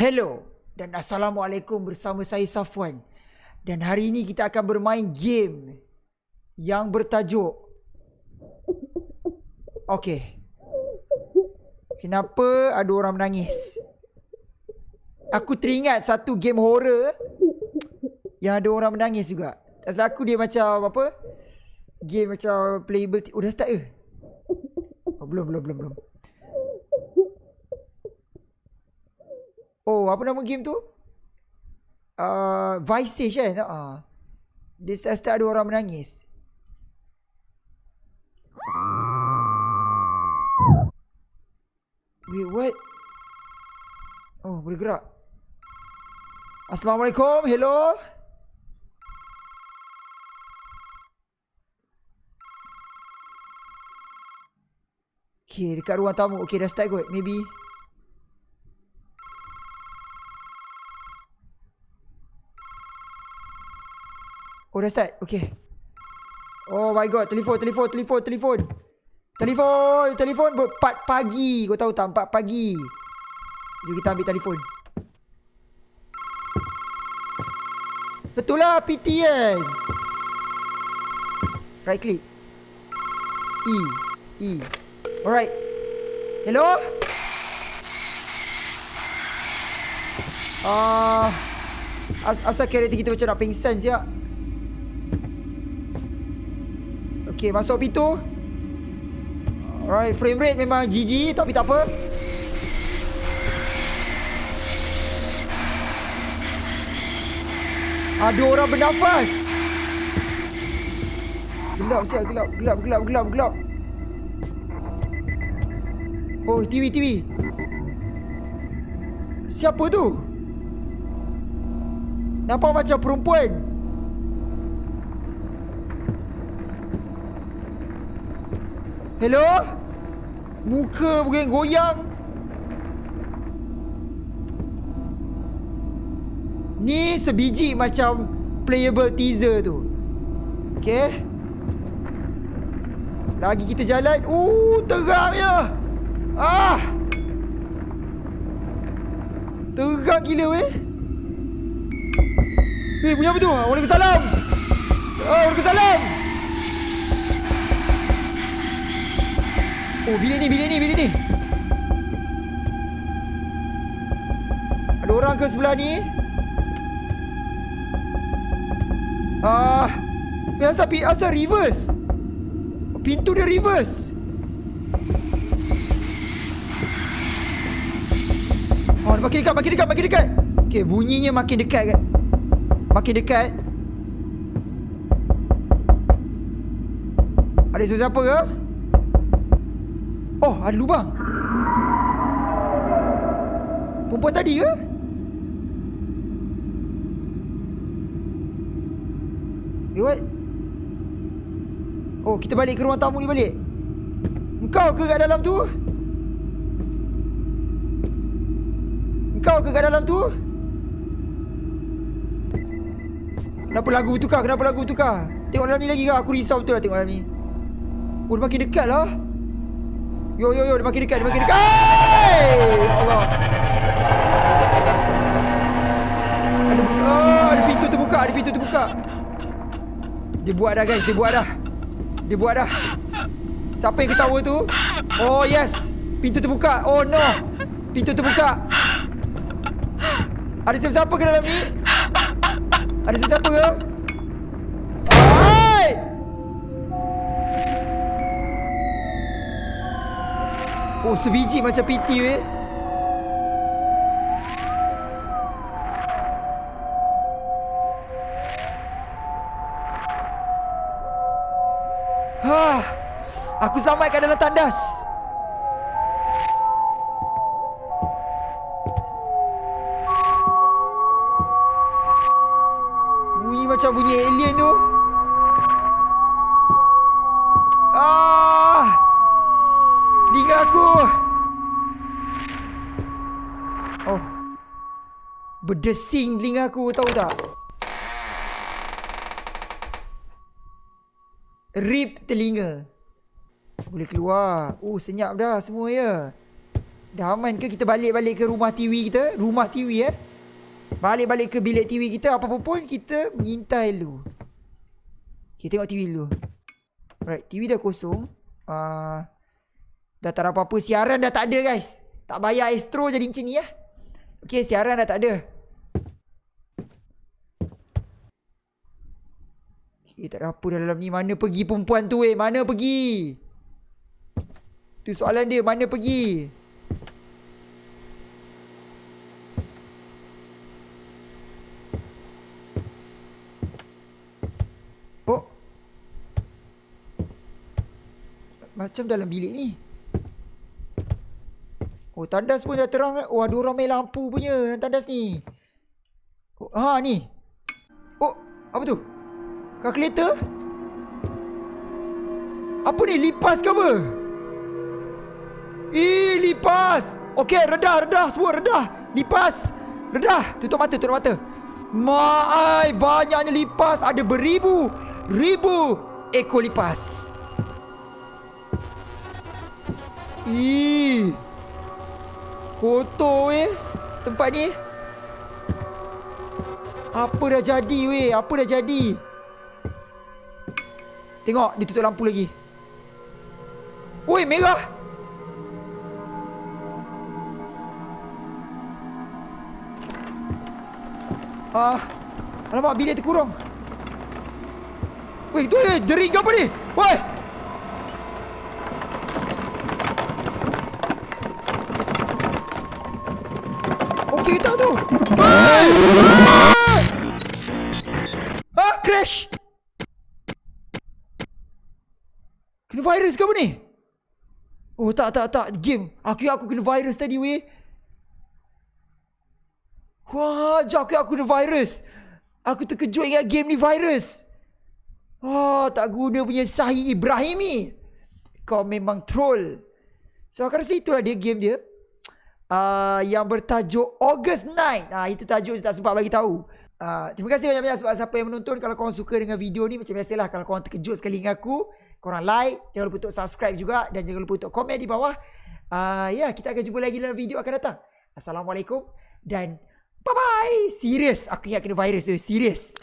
Hello dan Assalamualaikum bersama saya Safwan. Dan hari ini kita akan bermain game yang bertajuk Okay. Kenapa ada orang menangis? Aku teringat satu game horror yang ada orang menangis juga. Tak salah aku dia macam apa? Game macam playable. Oh dah start ke? Oh, belum, belum, belum, belum. Oh, apa nama game tu? Uh, Vice Age kan? Uh. Dia start-start ada orang menangis. Wait, what? Oh, boleh gerak. Assalamualaikum. Hello. Okay, dekat ruang tamu. Okay, dah start kot. Maybe. Oh, dah start. Okay. Oh my god. Telefon, telefon, telefon, telefon. Telefon, telefon. Empat pagi. Kau tahu tak? Empat pagi. Jom kita ambil telefon. Betul lah PT kan. Right click. E. E. Alright. Hello? Ah, uh, as asal karakter kita macam nak pingsan siap. Okay, masuk pintu. Alright, frame rate memang GG tapi tak apa. Ada orang bernafas. Gelap siap, gelap, gelap, gelap, gelap, gelap. Oh, TV, TV. Siapa tu? Nampak macam perempuan. Hello? Muka bukan goyang. Ni sebiji macam playable teaser tu. Okay. Lagi kita jalan. Uh, terangnya. Ah. Terang gila weh. Eh, punya apa tu? Waalaikumsalam. Oh, Waalaikumsalam. Oh bilik ni bilik ni bilik ni Ada orang ke sebelah ni Ah, uh, asal asal reverse. Pintu dia reverse. Oh, makin dekat, makin dekat, makin dekat. Okey, bunyinya makin dekat kan. Makin dekat. Ada siapa ke? Oh, ada lubang. Perempuan tadi ke? Eh, what? Oh, kita balik ke ruang tamu ni balik. Engkau ke kat dalam tu? Engkau ke kat dalam tu? Kenapa lagu tukar? Kenapa lagu tukar? Tengok dalam ni lagi ke? Aku risau betul lah tengok dalam ni. Oh, dia makin dekat lah. Yo yo yo dia makin dekat dia makin dekat. Hey! Allah. Ada buka. Oh, ada pintu terbuka, ada pintu terbuka. Dia buat dah guys, dia buat dah. Dia buat dah. Siapa yang ketawa tu? Oh yes. Pintu terbuka. Oh no. Pintu terbuka. Ada siapa ke dalam ni? Ada siapa ke? Oh sebiji macam PT weh Ha, aku selamatkan dalam tandas. Bunyi macam bunyi alien tu. Berdesing telinga aku tahu tak? Rip telinga. Boleh keluar. Oh, senyap dah semua ya. Dah aman ke kita balik-balik ke rumah TV kita? Rumah TV eh. Balik-balik ke bilik TV kita apa pun kita mengintai dulu. Kita tengok TV dulu. Alright, TV dah kosong. Uh, dah tak ada apa-apa. Siaran dah tak ada guys. Tak bayar Astro jadi macam ni ya. Okay, siaran dah tak ada. Okay, tak ada apa dalam ni. Mana pergi perempuan tu eh? Mana pergi? Tu soalan dia. Mana pergi? Oh. Macam dalam bilik ni. Oh, tandas pun dah terang. Oh, ada orang main lampu punya tandas ni. Oh, ha, ni. Oh, apa tu? Kalkulator? Apa ni? Lipas ke apa? Eh, lipas. Okey, redah, redah semua, redah. Lipas. Redah. Tutup mata, tutup mata. Maai, banyaknya lipas. Ada beribu, ribu ekor lipas. Ih. Kotor weh Tempat ni Apa dah jadi weh Apa dah jadi Tengok Dia tutup lampu lagi. Woi merah. Ah, Alamak bilik terkurung? Weh tu Dering apa ni? Woi Kena virus ke apa ni? Oh tak tak tak game. Aku aku kena virus tadi weh. Wah, jauh aku kena virus. Aku terkejut ingat game ni virus. Oh, tak guna punya Sahih Ibrahimi. Kau memang troll. So aku rasa itulah dia game dia uh, yang bertajuk August Night. Ah uh, itu tajuk dia tak sempat bagi tahu. Uh, terima kasih banyak-banyak sebab siapa yang menonton Kalau korang suka dengan video ni Macam biasalah Kalau korang terkejut sekali dengan aku Korang like Jangan lupa untuk subscribe juga Dan jangan lupa untuk komen di bawah. Uh, Ya kita akan jumpa lagi dalam video akan datang. Assalamualaikum Dan Bye-bye. Serius Aku ingat kena virus tu. Serius